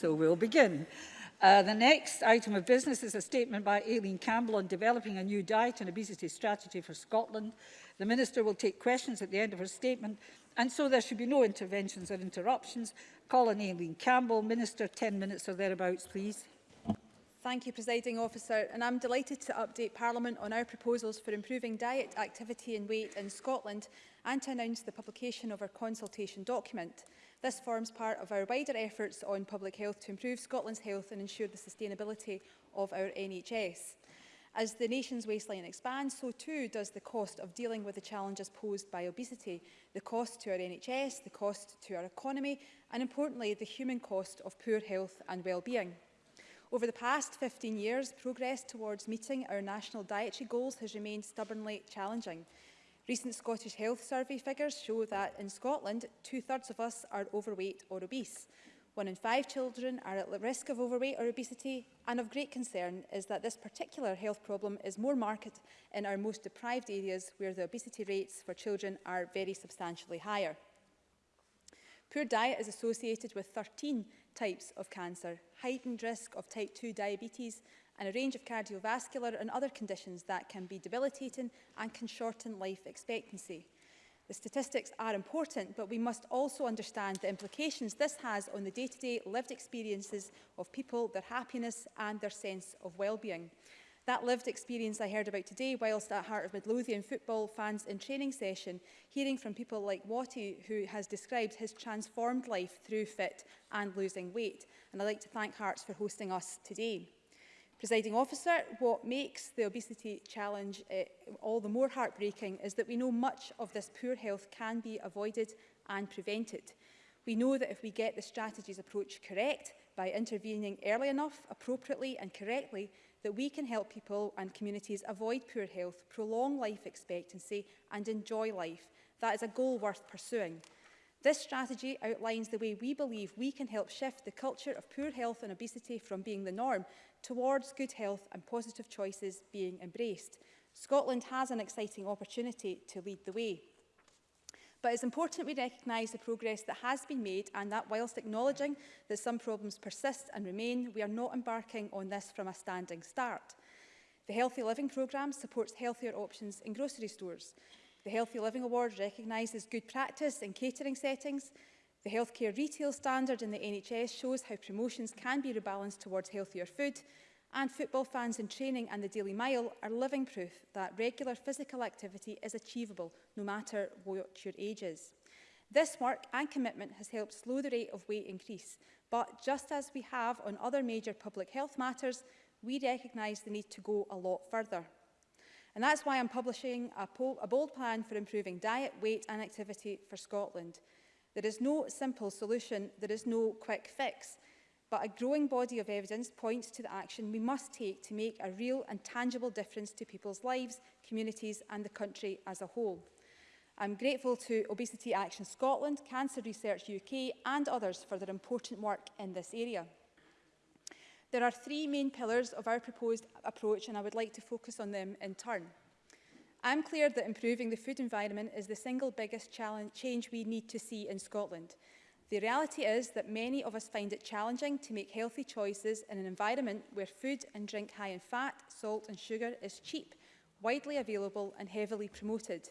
So we'll begin. Uh, the next item of business is a statement by Aileen Campbell on developing a new diet and obesity strategy for Scotland. The Minister will take questions at the end of her statement and so there should be no interventions or interruptions. Call on Aileen Campbell. Minister, 10 minutes or thereabouts, please. Thank you, Presiding Officer, and I'm delighted to update Parliament on our proposals for improving diet, activity and weight in Scotland and to announce the publication of our consultation document. This forms part of our wider efforts on public health to improve Scotland's health and ensure the sustainability of our NHS. As the nation's waistline expands, so too does the cost of dealing with the challenges posed by obesity, the cost to our NHS, the cost to our economy, and importantly, the human cost of poor health and well-being. Over the past 15 years, progress towards meeting our national dietary goals has remained stubbornly challenging. Recent Scottish Health Survey figures show that in Scotland, two-thirds of us are overweight or obese. One in five children are at risk of overweight or obesity, and of great concern is that this particular health problem is more marked in our most deprived areas where the obesity rates for children are very substantially higher. Poor diet is associated with 13 types of cancer, heightened risk of type 2 diabetes and a range of cardiovascular and other conditions that can be debilitating and can shorten life expectancy. The statistics are important, but we must also understand the implications this has on the day-to-day -day lived experiences of people, their happiness and their sense of well-being. That lived experience I heard about today whilst at Heart of Midlothian football fans in training session, hearing from people like Watty, who has described his transformed life through fit and losing weight. And I'd like to thank Hearts for hosting us today. Presiding officer, what makes the obesity challenge uh, all the more heartbreaking is that we know much of this poor health can be avoided and prevented. We know that if we get the strategy's approach correct, by intervening early enough, appropriately and correctly, that we can help people and communities avoid poor health, prolong life expectancy and enjoy life. That is a goal worth pursuing. This strategy outlines the way we believe we can help shift the culture of poor health and obesity from being the norm towards good health and positive choices being embraced. Scotland has an exciting opportunity to lead the way. But it's important we recognise the progress that has been made and that whilst acknowledging that some problems persist and remain, we are not embarking on this from a standing start. The Healthy Living programme supports healthier options in grocery stores. The Healthy Living Award recognises good practice in catering settings. The healthcare retail standard in the NHS shows how promotions can be rebalanced towards healthier food and football fans in training and the Daily Mile are living proof that regular physical activity is achievable no matter what your age is. This work and commitment has helped slow the rate of weight increase, but just as we have on other major public health matters, we recognise the need to go a lot further. And that's why I'm publishing a, a bold plan for improving diet, weight and activity for Scotland. There is no simple solution, there is no quick fix, but a growing body of evidence points to the action we must take to make a real and tangible difference to people's lives, communities and the country as a whole. I'm grateful to Obesity Action Scotland, Cancer Research UK and others for their important work in this area. There are three main pillars of our proposed approach and I would like to focus on them in turn. I'm clear that improving the food environment is the single biggest challenge change we need to see in Scotland. The reality is that many of us find it challenging to make healthy choices in an environment where food and drink high in fat, salt and sugar is cheap, widely available and heavily promoted.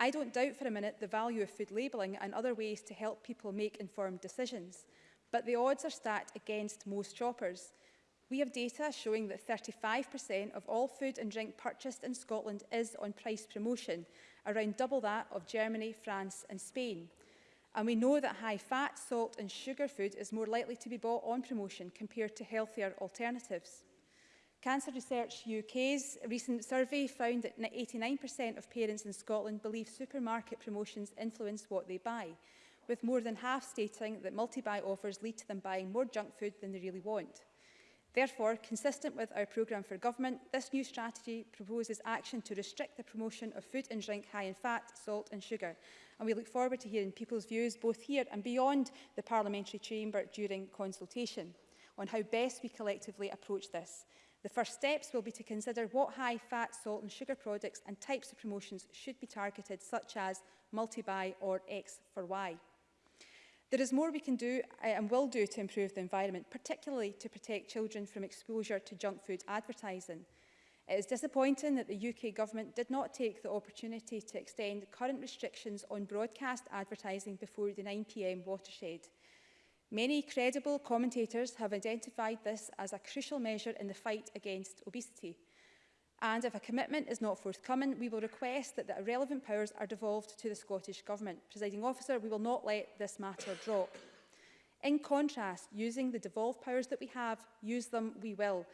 I don't doubt for a minute the value of food labelling and other ways to help people make informed decisions, but the odds are stacked against most shoppers. We have data showing that 35% of all food and drink purchased in Scotland is on price promotion, around double that of Germany, France and Spain. And we know that high fat, salt and sugar food is more likely to be bought on promotion compared to healthier alternatives. Cancer Research UK's recent survey found that 89% of parents in Scotland believe supermarket promotions influence what they buy, with more than half stating that multi-buy offers lead to them buying more junk food than they really want. Therefore, consistent with our programme for government, this new strategy proposes action to restrict the promotion of food and drink high in fat, salt and sugar. And we look forward to hearing people's views both here and beyond the parliamentary chamber during consultation on how best we collectively approach this. The first steps will be to consider what high fat, salt and sugar products and types of promotions should be targeted, such as multi-buy or X for Y. There is more we can do eh, and will do to improve the environment, particularly to protect children from exposure to junk food advertising. It is disappointing that the UK Government did not take the opportunity to extend current restrictions on broadcast advertising before the 9pm watershed. Many credible commentators have identified this as a crucial measure in the fight against obesity. And if a commitment is not forthcoming, we will request that the relevant powers are devolved to the Scottish Government. Presiding officer, we will not let this matter drop. In contrast, using the devolved powers that we have, use them we will.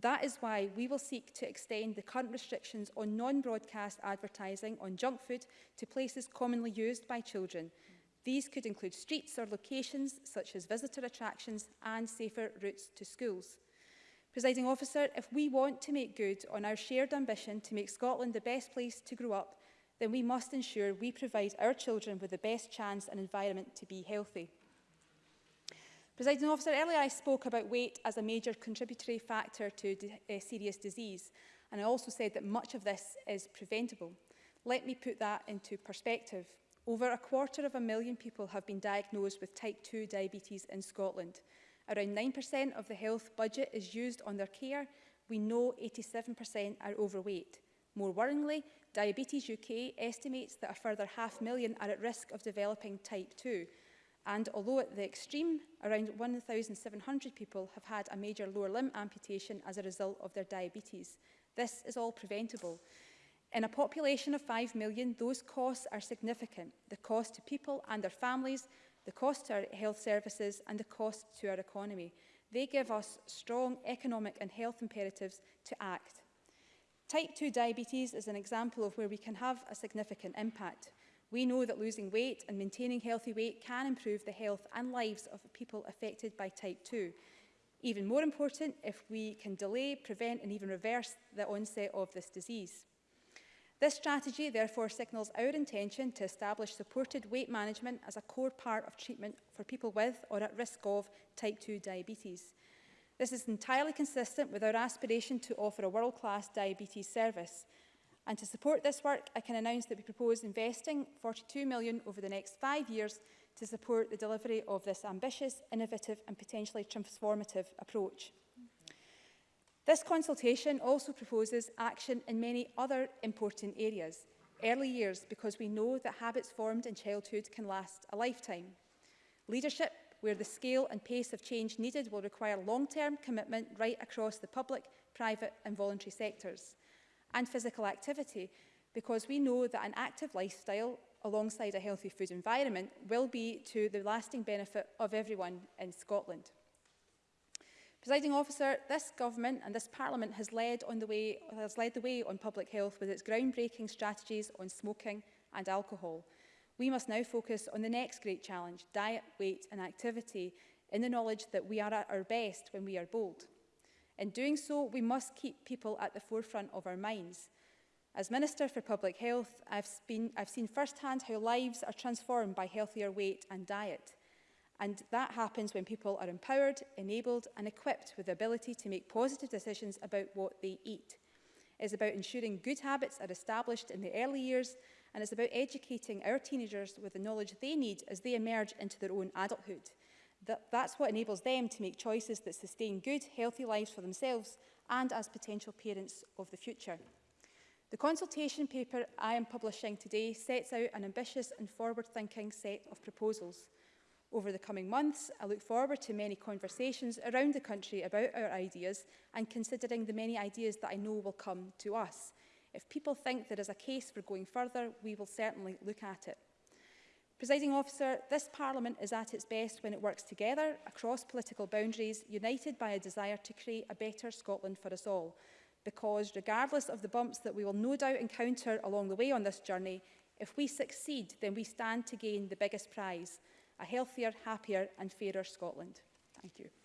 That is why we will seek to extend the current restrictions on non-broadcast advertising on junk food to places commonly used by children. These could include streets or locations such as visitor attractions and safer routes to schools. Presiding officer, if we want to make good on our shared ambition to make Scotland the best place to grow up, then we must ensure we provide our children with the best chance and environment to be healthy. Presiding officer, earlier I spoke about weight as a major contributory factor to uh, serious disease, and I also said that much of this is preventable. Let me put that into perspective. Over a quarter of a million people have been diagnosed with type 2 diabetes in Scotland. Around 9% of the health budget is used on their care. We know 87% are overweight. More worryingly, Diabetes UK estimates that a further half million are at risk of developing type 2. And although at the extreme, around 1,700 people have had a major lower limb amputation as a result of their diabetes. This is all preventable. In a population of 5 million, those costs are significant. The cost to people and their families, the cost to our health services and the cost to our economy. They give us strong economic and health imperatives to act. Type 2 diabetes is an example of where we can have a significant impact. We know that losing weight and maintaining healthy weight can improve the health and lives of people affected by type 2. Even more important, if we can delay, prevent and even reverse the onset of this disease. This strategy therefore signals our intention to establish supported weight management as a core part of treatment for people with or at risk of type 2 diabetes. This is entirely consistent with our aspiration to offer a world-class diabetes service. And to support this work, I can announce that we propose investing 42 million over the next five years to support the delivery of this ambitious, innovative and potentially transformative approach. This consultation also proposes action in many other important areas. Early years, because we know that habits formed in childhood can last a lifetime. Leadership, where the scale and pace of change needed will require long-term commitment right across the public, private and voluntary sectors. And physical activity, because we know that an active lifestyle alongside a healthy food environment will be to the lasting benefit of everyone in Scotland. Presiding officer, this government and this parliament has led, on the way, has led the way on public health with its groundbreaking strategies on smoking and alcohol. We must now focus on the next great challenge, diet, weight and activity, in the knowledge that we are at our best when we are bold. In doing so, we must keep people at the forefront of our minds. As Minister for Public Health, I've, been, I've seen firsthand how lives are transformed by healthier weight and diet. And that happens when people are empowered, enabled and equipped with the ability to make positive decisions about what they eat. It's about ensuring good habits are established in the early years and it's about educating our teenagers with the knowledge they need as they emerge into their own adulthood. That, that's what enables them to make choices that sustain good, healthy lives for themselves and as potential parents of the future. The consultation paper I am publishing today sets out an ambitious and forward-thinking set of proposals over the coming months. I look forward to many conversations around the country about our ideas and considering the many ideas that I know will come to us. If people think there is a case for going further, we will certainly look at it. Presiding officer, this Parliament is at its best when it works together across political boundaries, united by a desire to create a better Scotland for us all. Because regardless of the bumps that we will no doubt encounter along the way on this journey, if we succeed, then we stand to gain the biggest prize – a healthier, happier and fairer Scotland. Thank you.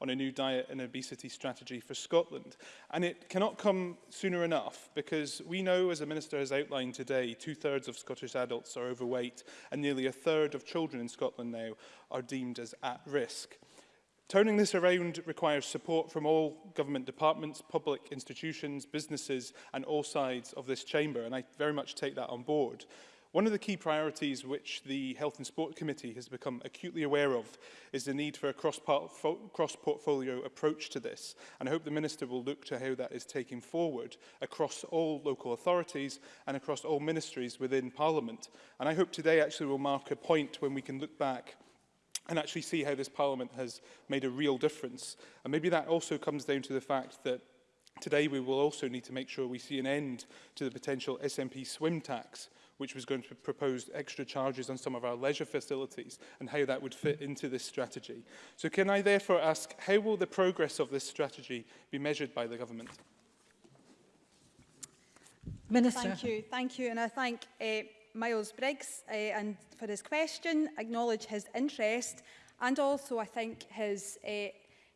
on a new diet and obesity strategy for Scotland. And it cannot not come sooner enough because we know, as the Minister has outlined today, two-thirds of Scottish adults are overweight and nearly a third of children in Scotland now are deemed as at risk. Turning this around requires support from all government departments, public institutions, businesses and all sides of this chamber and I very much take that on board. One of the key priorities which the Health and Sport Committee has become acutely aware of is the need for a cross-portfolio approach to this, and I hope the Minister will look to how that is taken forward across all local authorities and across all ministries within Parliament. And I hope today actually will mark a point when we can look back and actually see how this Parliament has made a real difference. And maybe that also comes down to the fact that Today we will also need to make sure we see an end to the potential SNP swim tax which was going to propose extra charges on some of our leisure facilities and how that would fit into this strategy. So can I therefore ask, how will the progress of this strategy be measured by the government? Minister. Thank you, thank you, and I thank uh, Miles Briggs uh, and for his question, acknowledge his interest and also I think his, uh,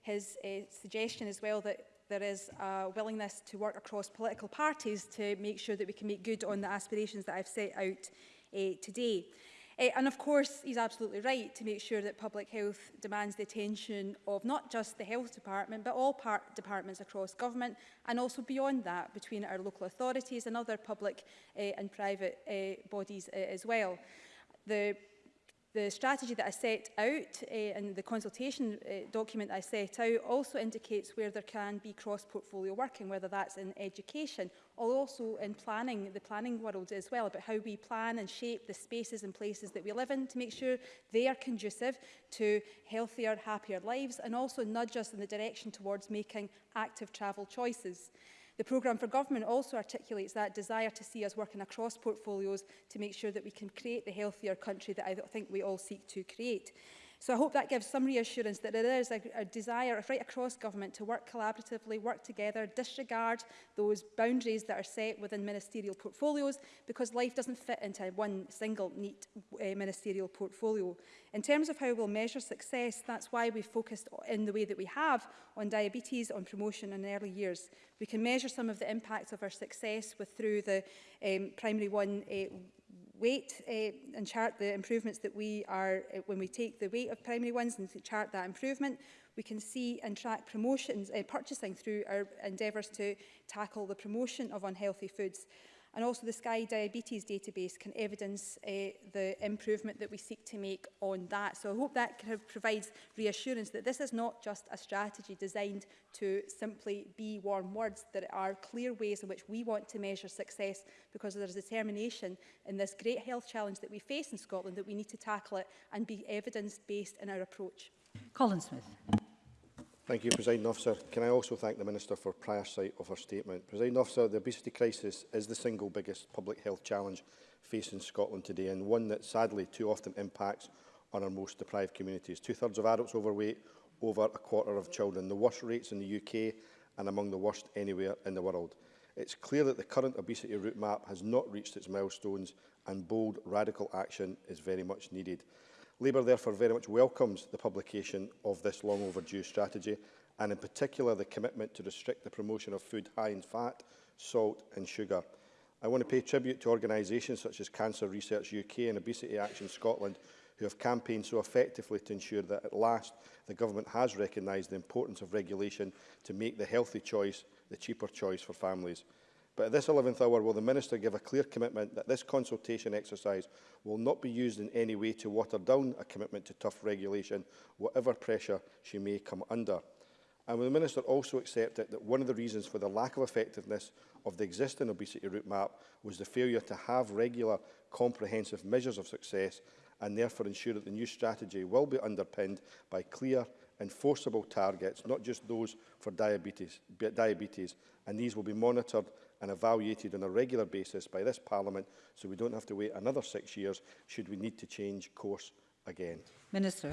his uh, suggestion as well that there is a willingness to work across political parties to make sure that we can make good on the aspirations that I've set out uh, today. Uh, and of course, he's absolutely right to make sure that public health demands the attention of not just the health department, but all part departments across government, and also beyond that, between our local authorities and other public uh, and private uh, bodies uh, as well. The The strategy that I set out uh, and the consultation uh, document I set out also indicates where there can be cross-portfolio working, whether that's in education or also in planning, the planning world as well, about how we plan and shape the spaces and places that we live in to make sure they are conducive to healthier, happier lives and also nudge us in the direction towards making active travel choices. The programme for government also articulates that desire to see us working across portfolios to make sure that we can create the healthier country that I think we all seek to create. So I hope that gives some reassurance that there is a, a desire right across government to work collaboratively, work together, disregard those boundaries that are set within ministerial portfolios because life doesn't fit into one single neat uh, ministerial portfolio. In terms of how we'll measure success, that's why we focused in the way that we have on diabetes, on promotion in early years. We can measure some of the impacts of our success with through the um, primary one uh, weight uh, and chart the improvements that we are, uh, when we take the weight of primary ones and chart that improvement, we can see and track promotions, uh, purchasing through our endeavours to tackle the promotion of unhealthy foods. And also the Sky Diabetes database can evidence uh, the improvement that we seek to make on that. So I hope that provides reassurance that this is not just a strategy designed to simply be warm words. There are clear ways in which we want to measure success because there's a determination in this great health challenge that we face in Scotland that we need to tackle it and be evidence-based in our approach. Colin Smith. Thank you, President Officer. Can I also thank the Minister for prior sight of her statement. President Officer, the obesity crisis is the single biggest public health challenge facing Scotland today and one that sadly too often impacts on our most deprived communities. Two-thirds of adults overweight, over a quarter of children, the worst rates in the UK and among the worst anywhere in the world. It's clear that the current obesity route map has not reached its milestones and bold, radical action is very much needed. Labour therefore very much welcomes the publication of this long overdue strategy and in particular the commitment to restrict the promotion of food high in fat, salt and sugar. I want to pay tribute to organisations such as Cancer Research UK and Obesity Action Scotland who have campaigned so effectively to ensure that at last the government has recognised the importance of regulation to make the healthy choice the cheaper choice for families. But at this 11th hour, will the Minister give a clear commitment that this consultation exercise will not be used in any way to water down a commitment to tough regulation, whatever pressure she may come under? And will the Minister also accept it that one of the reasons for the lack of effectiveness of the existing obesity route map was the failure to have regular, comprehensive measures of success and therefore ensure that the new strategy will be underpinned by clear, enforceable targets, not just those for diabetes, diabetes and these will be monitored and evaluated on a regular basis by this Parliament so we don't have to wait another six years should we need to change course again. Minister.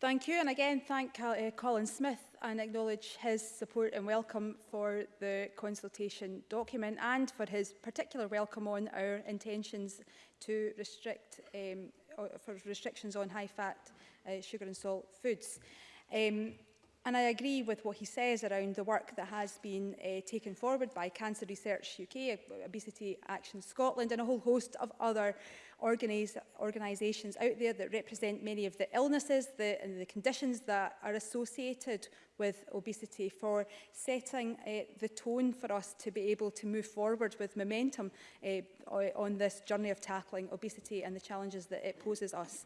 Thank you and again thank uh, Colin Smith and acknowledge his support and welcome for the consultation document and for his particular welcome on our intentions to restrict um, for restrictions on high-fat, uh, sugar and salt foods. Um, And I agree with what he says around the work that has been uh, taken forward by Cancer Research UK, Obesity Action Scotland and a whole host of other organise, organisations out there that represent many of the illnesses the, and the conditions that are associated with obesity for setting uh, the tone for us to be able to move forward with momentum uh, on this journey of tackling obesity and the challenges that it poses us.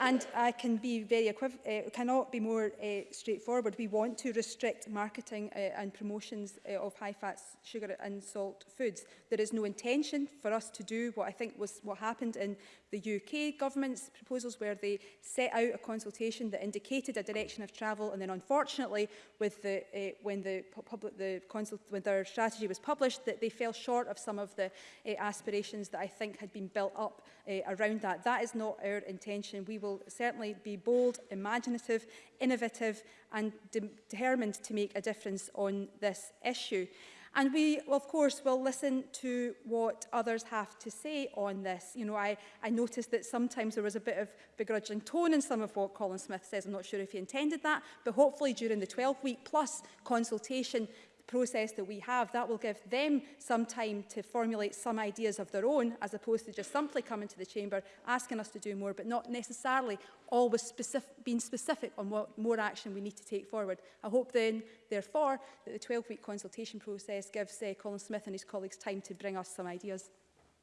And I can be very uh, cannot be more uh, straightforward. We want to restrict marketing uh, and promotions uh, of high-fat, sugar and salt foods. There is no intention for us to do what I think was what happened in the UK government's proposals where they set out a consultation that indicated a direction of travel and then unfortunately with the, uh, when the public the consult when their strategy was published that they fell short of some of the uh, aspirations that I think had been built up uh, around that. That is not our intention. We will certainly be bold, imaginative, innovative and de determined to make a difference on this issue. And we, of course, will listen to what others have to say on this. You know, I, I noticed that sometimes there was a bit of begrudging tone in some of what Colin Smith says. I'm not sure if he intended that, but hopefully during the 12-week plus consultation, process that we have, that will give them some time to formulate some ideas of their own, as opposed to just simply coming to the chamber, asking us to do more, but not necessarily always specific, being specific on what more action we need to take forward. I hope then, therefore, that the 12-week consultation process gives uh, Colin Smith and his colleagues time to bring us some ideas.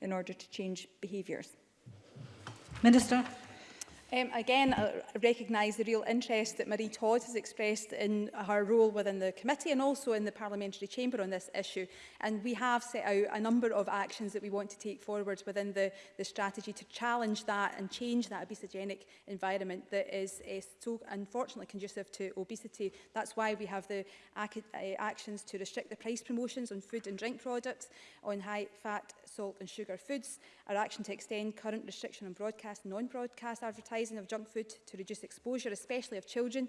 in order to change behaviours? Minister. Um, again, I recognise the real interest that Marie Todd has expressed in her role within the committee and also in the parliamentary chamber on this issue. And we have set out a number of actions that we want to take forward within the, the strategy to challenge that and change that obesogenic environment that is uh, so unfortunately conducive to obesity. That's why we have the uh, actions to restrict the price promotions on food and drink products, on high fat, salt and sugar foods, our action to extend current restriction on broadcast non-broadcast advertising advertising of junk food to reduce exposure, especially of children,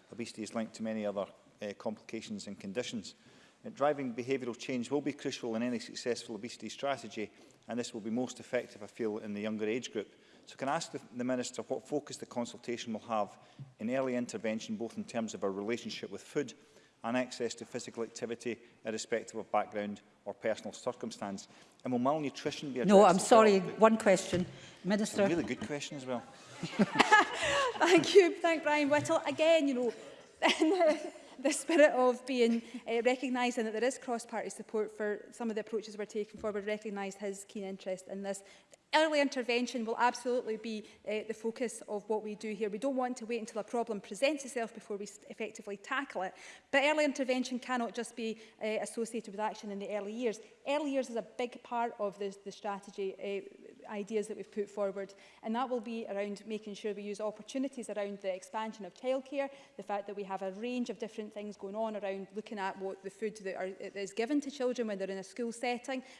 obesity is linked to many other uh, complications and conditions. Uh, driving behavioural change will be crucial in any successful obesity strategy and this will be most effective, I feel, in the younger age group. So can I ask the, Minister what focus the consultation will have in early intervention, both in terms of our relationship with food and access to physical activity, irrespective of background or personal circumstance? And will malnutrition be addressed? No, I'm sorry, well? one question. Minister. really good question as well. Thank you. Thank Brian Whittle. Again, you know, uh, the spirit of being uh, and that there is cross-party support for some of the approaches we're taking forward, recognised his keen interest in this early intervention will absolutely be uh, the focus of what we do here. We don't want to wait until a problem presents itself before we effectively tackle it. But early intervention cannot just be uh, associated with action in the early years. Early years is a big part of this, the strategy uh, ideas that we've put forward. And that will be around making sure we use opportunities around the expansion of childcare, the fact that we have a range of different things going on around looking at what the food that, are, that is given to children when they're in a school setting,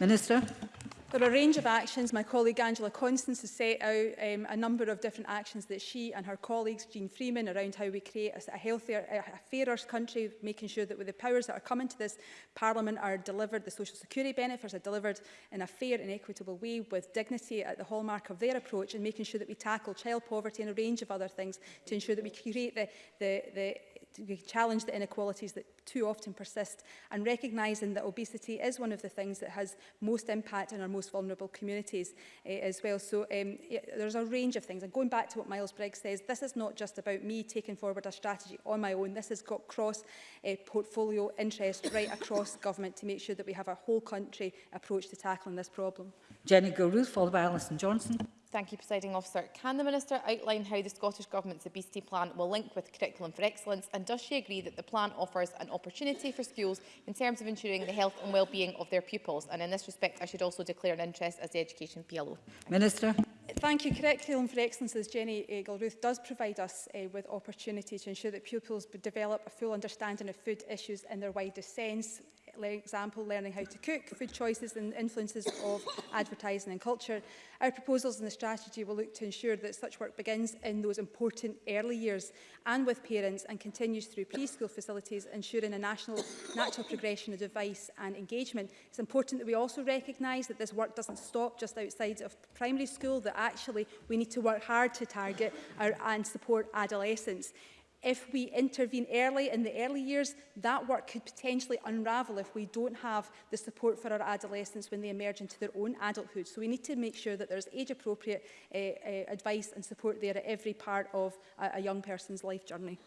Minister. There are a range of actions. My colleague Angela Constance has set out um, a number of different actions that she and her colleagues, Jean Freeman, around how we create a, a healthier, a fairer country, making sure that with the powers that are coming to this Parliament are delivered, the social security benefits are delivered in a fair and equitable way with dignity at the hallmark of their approach and making sure that we tackle child poverty and a range of other things to ensure that we create the, the, the we challenge the inequalities that too often persist and recognising that obesity is one of the things that has most impact on our most vulnerable communities uh, as well. So um, it, there's a range of things. And going back to what Miles Briggs says, this is not just about me taking forward a strategy on my own. This has got cross-portfolio eh, interest right across government to make sure that we have a whole country approach to tackling this problem. Jenny Gilruth, followed by Alison Johnson. Thank you, Presiding Officer. Can the Minister outline how the Scottish Government's obesity plan will link with Curriculum for Excellence and does she agree that the plan offers an opportunity for schools in terms of ensuring the health and well-being of their pupils? And in this respect, I should also declare an interest as the Education PLO. Minister. Thank you. Curriculum for Excellence, as Jenny Eagle-Ruth does provide us uh, with opportunity to ensure that pupils develop a full understanding of food issues in their widest sense example, learning how to cook, food choices and influences of advertising and culture. Our proposals in the strategy will look to ensure that such work begins in those important early years and with parents and continues through preschool facilities, ensuring a national natural progression of advice and engagement. It's important that we also recognise that this work doesn't stop just outside of primary school, that actually we need to work hard to target our, and support adolescents if we intervene early in the early years, that work could potentially unravel if we don't have the support for our adolescents when they emerge into their own adulthood. So we need to make sure that there's age-appropriate uh, uh, advice and support there at every part of a, a young person's life journey.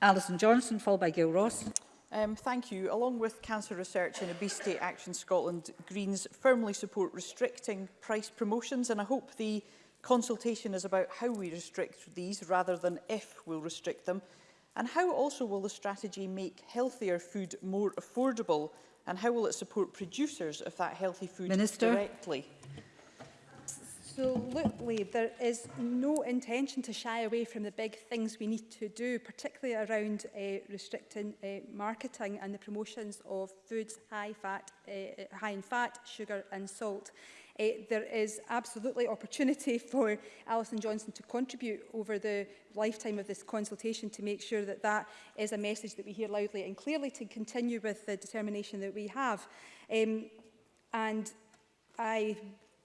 Alison Johnson, followed by Gail Ross. Um, thank you. Along with Cancer Research and Obesity Action Scotland, Greens firmly support restricting price promotions and I hope the Consultation is about how we restrict these rather than if we'll restrict them and how also will the strategy make healthier food more affordable and how will it support producers of that healthy food Minister. directly? Absolutely. There is no intention to shy away from the big things we need to do, particularly around uh, restricting uh, marketing and the promotions of foods high, fat, uh, high in fat, sugar and salt. Uh, there is absolutely opportunity for Alison Johnson to contribute over the lifetime of this consultation to make sure that that is a message that we hear loudly and clearly to continue with the determination that we have. Um, and I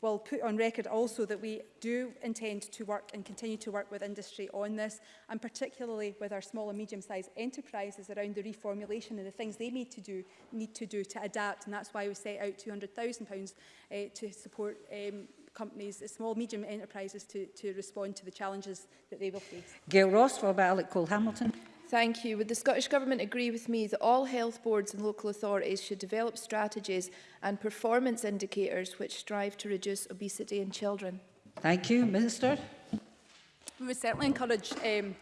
will put on record also that we do intend to work and continue to work with industry on this and particularly with our small and medium-sized enterprises around the reformulation and the things they need to do need to do to adapt and that's why we set out pounds uh, to support um, companies, small medium enterprises to, to respond to the challenges that they will face. Gail Ross, followed by Alec Cole-Hamilton. Thank you. Would the Scottish Government agree with me that all health boards and local authorities should develop strategies and performance indicators which strive to reduce obesity in children? Thank you. Minister. We would certainly encourage um,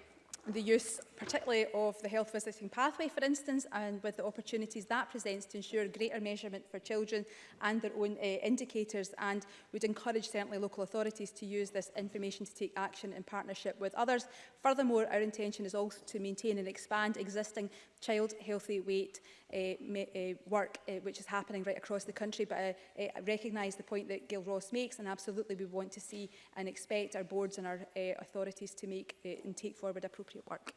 the use particularly of the health visiting pathway, for instance, and with the opportunities that presents to ensure greater measurement for children and their own uh, indicators, and would encourage certainly local authorities to use this information to take action in partnership with others. Furthermore, our intention is also to maintain and expand existing child healthy weight uh, uh, work, uh, which is happening right across the country, but I, I recognise the point that Gail Ross makes, and absolutely we want to see and expect our boards and our uh, authorities to make uh, and take forward appropriate work.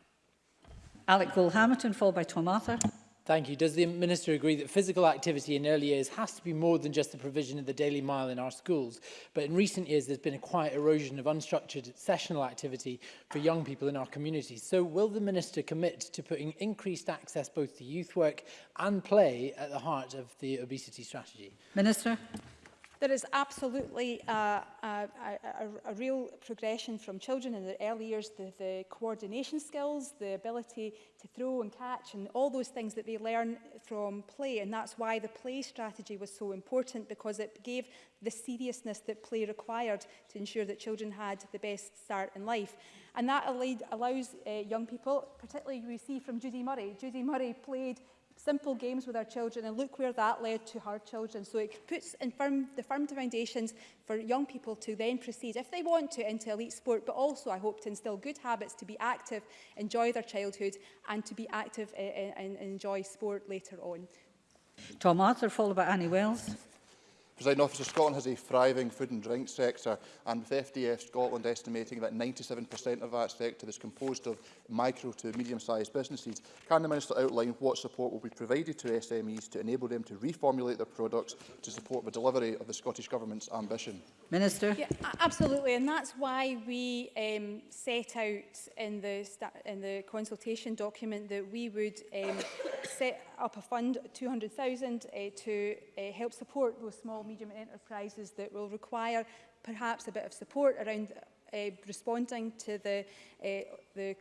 Alec Wool-Hamilton, followed by Tom Arthur. Thank you. Does the Minister agree that physical activity in early years has to be more than just the provision of the daily mile in our schools? But in recent years, there's been a quiet erosion of unstructured sessional activity for young people in our communities. So will the Minister commit to putting increased access both to youth work and play at the heart of the obesity strategy? Minister there is absolutely a, a, a, a real progression from children in their early years, the, the coordination skills, the ability to throw and catch and all those things that they learn from play. And that's why the play strategy was so important because it gave the seriousness that play required to ensure that children had the best start in life. And that allowed, allows uh, young people, particularly we see from Judy Murray, Judy Murray played simple games with our children and look where that led to her children. So it puts firm, the firm foundations for young people to then proceed, if they want to, into elite sport, but also I hope to instill good habits to be active, enjoy their childhood and to be active eh, eh, and, and enjoy sport later on. Tom Arthur, followed by Annie Wells. President Officer, Scotland has a thriving food and drink sector, and with FDF Scotland estimating that 97% of that sector is composed of micro to medium-sized businesses, can the Minister outline what support will be provided to SMEs to enable them to reformulate their products to support the delivery of the Scottish Government's ambition? Minister? Yeah, absolutely, and that's why we um, set out in the, in the consultation document that we would um, set up a fund, 200,000, uh, to uh, help support those small small, medium enterprises that will require perhaps a bit of support around uh, responding to the, uh, the,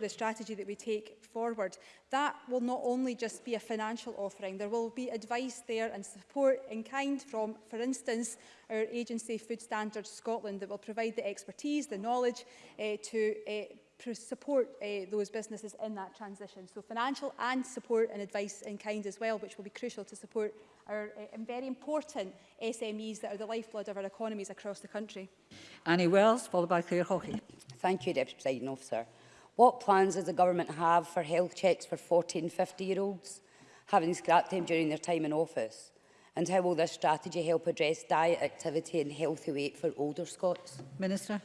the strategy that we take forward. That will not only just be a financial offering, there will be advice there and support in kind from, for instance, our agency Food Standards Scotland that will provide the expertise, the knowledge uh, to uh, support uh, those businesses in that transition. So financial and support and advice in kind as well, which will be crucial to support our uh, very important SMEs that are the lifeblood of our economies across the country. Annie Wells, followed by Claire Hockey. Thank you, Deputy President Officer. What plans does the government have for health checks for 14, 50-year-olds having scrapped them during their time in office? And how will this strategy help address diet activity and healthy weight for older Scots? Minister.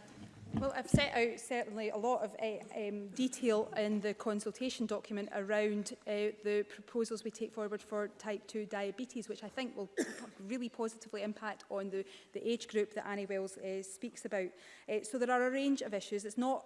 Well, I've set out certainly a lot of uh, um, detail in the consultation document around uh, the proposals we take forward for type 2 diabetes, which I think will really positively impact on the, the age group that Annie Wells uh, speaks about. Uh, so there are a range of issues. It's not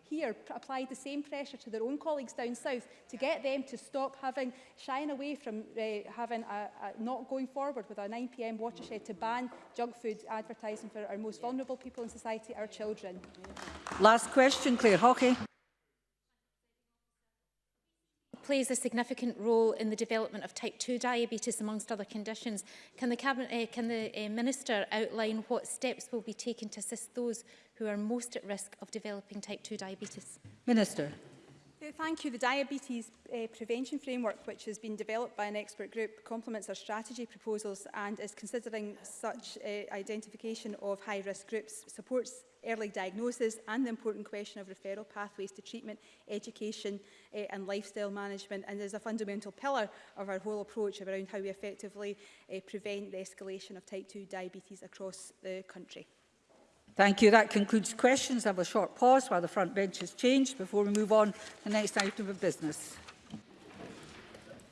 here applied the same pressure to their own colleagues down south to get them to stop having, shying away from uh, having a, a not going forward with an 9pm watershed to ban junk food advertising for our most vulnerable people in society, our children. Last question, Claire Hockey. plays a significant role in the development of type 2 diabetes amongst other conditions. Can the, cabinet, uh, can the uh, Minister outline what steps will be taken to assist those who are most at risk of developing type 2 diabetes? Minister. Thank you. The Diabetes uh, Prevention Framework, which has been developed by an expert group, complements our strategy proposals and is considering such uh, identification of high-risk groups, supports early diagnosis and the important question of referral pathways to treatment, education uh, and lifestyle management and is a fundamental pillar of our whole approach around how we effectively uh, prevent the escalation of type 2 diabetes across the country. Thank you. That concludes questions. I have a short pause while the front bench is changed before we move on to the next item of business.